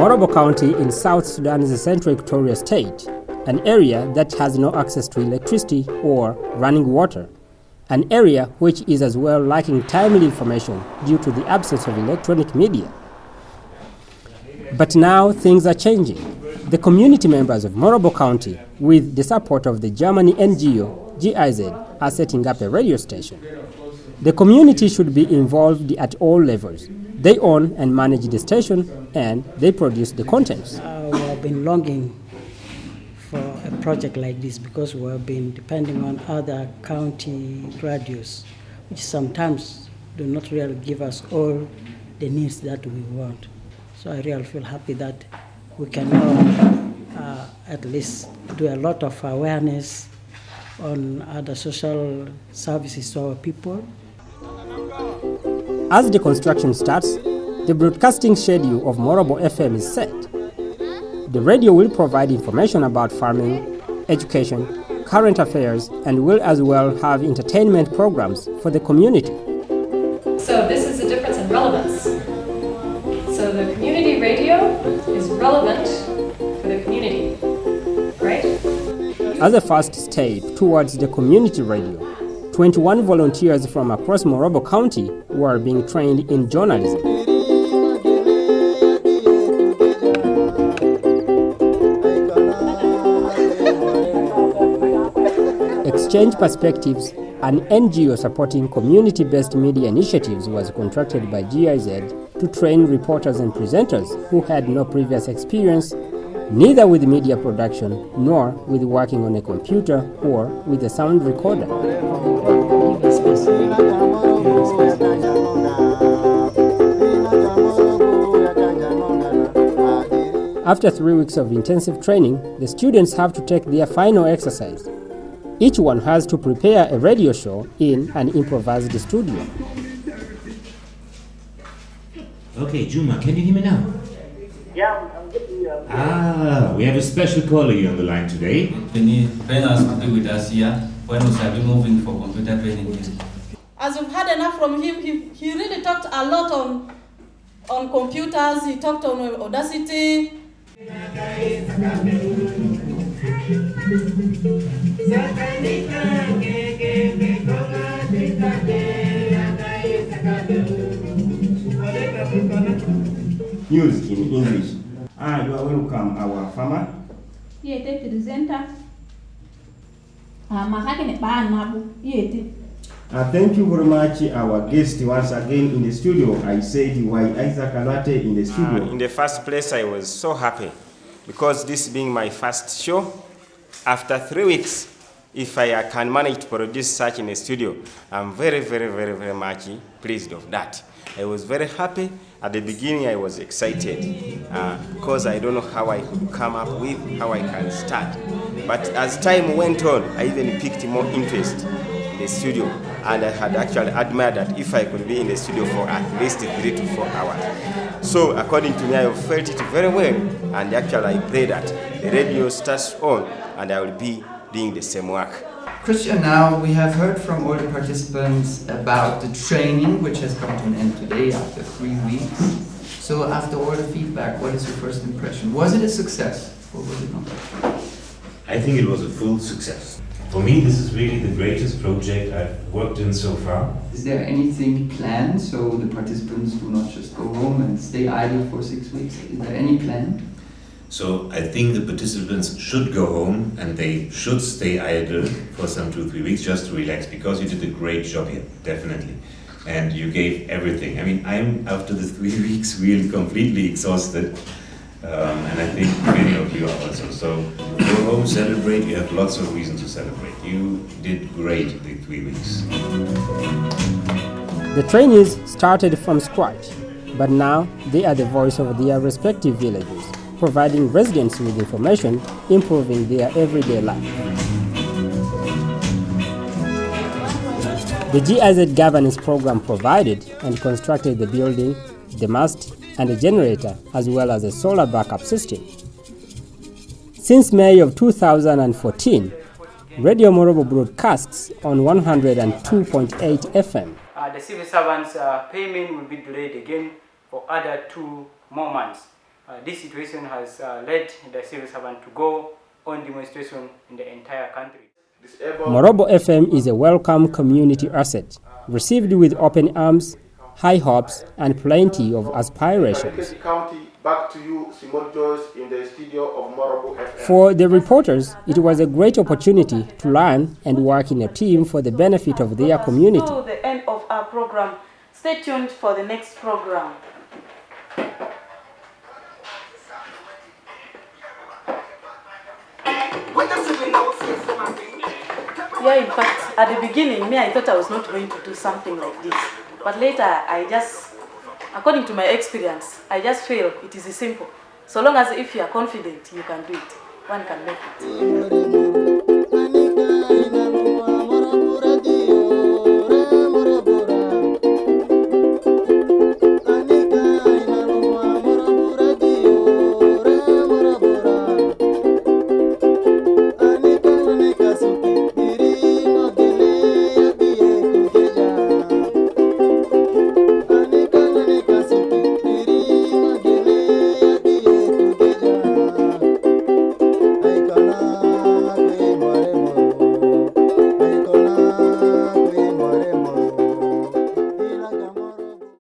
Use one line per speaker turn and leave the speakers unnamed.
Morobo County in South Sudan's Central Equatoria State, an area that has no access to electricity or running water, an area which is as well lacking timely information due to the absence of electronic media. But now things are changing. The community members of Morobo County, with the support of the Germany NGO GIZ, are setting up a radio station. The community should be involved at all levels. They own and manage the station and they produce the contents.
Uh, we have been longing for a project like this because we have been depending on other county radios, which sometimes do not really give us all the needs that we want. So I really feel happy that we can now uh, at least do a lot of awareness on other social services to our people.
As the construction starts, the broadcasting schedule of Morobo FM is set. The radio will provide information about farming, education, current affairs, and will as well have entertainment programs for the community.
So this is the difference in relevance. So the community radio is relevant for the community, right?
As a first step towards the community radio, 21 volunteers from across Morobo County were being trained in journalism. Exchange Perspectives, an NGO supporting community-based media initiatives was contracted by GIZ to train reporters and presenters who had no previous experience neither with media production nor with working on a computer or with a sound recorder. After three weeks of intensive training, the students have to take their final exercise. Each one has to prepare a radio show in an improvised studio.
Okay, Juma, can you hear me now?
Yeah, I'm getting you.
Ah, we have a special caller on the line today.
Can you train us to be with us here when we shall be moving for computer training here?
As we've had enough from him, he, he really talked a lot on on computers, he talked on Audacity.
News in English. Ah, you are welcome, our farmer.
Yete presenter. Ah, makake ne ba nabu. Yete.
Uh, thank you very much, our guest once again in the studio. I said why Isaac Alate in the studio.
Uh, in the first place, I was so happy because this being my first show, after three weeks, if I uh, can manage to produce such in a studio, I'm very, very, very, very much pleased of that. I was very happy. At the beginning, I was excited uh, because I don't know how I could come up with, how I can start. But as time went on, I even picked more interest in the studio. And I had actually admired that if I could be in the studio for at least three to four hours. So according to me, I felt it very well. And actually, I pray that the radio starts on and I will be doing the same work.
Christian, now we have heard from all the participants about the training, which has come to an end today after three weeks. So after all the feedback, what is your first impression? Was it a success or was it not?
I think it was a full success. For me, this is really the greatest project I've worked in so far.
Is there anything planned so the participants do not just go home and stay idle for six weeks? Is there any plan?
So I think the participants should go home and they should stay idle for some two, three weeks just to relax because you did a great job here, definitely. And you gave everything. I mean, I'm after the three weeks really completely exhausted. Um, and I think many of you are also. So go home, celebrate. You have lots of reasons to celebrate. You did great the three weeks.
The trainees started from scratch, but now they are the voice of their respective villages, providing residents with information, improving their everyday life. The GIZ governance program provided and constructed the building, the mast, and a generator, as well as a solar backup system. Since May of 2014, Radio Morobo broadcasts on 102.8 FM.
Uh, the civil servants' uh, payment will be delayed again for other two more months. Uh, this situation has uh, led the civil servant to go on demonstration in the entire country.
Morobo FM is a welcome community asset, received with open arms, high hopes, and plenty of aspirations.
Back to you, Simon Joyce, in the studio of Morobo FM.
For the reporters, it was a great opportunity to learn and work in a team for the benefit of their community.
To the end of our program. Stay tuned for the next program. Yeah, in fact, at the beginning, me, I thought I was not going to do something like this. But later, I just, according to my experience, I just feel it is simple. So long as if you are confident, you can do it. One can make it.